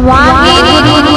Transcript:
Why?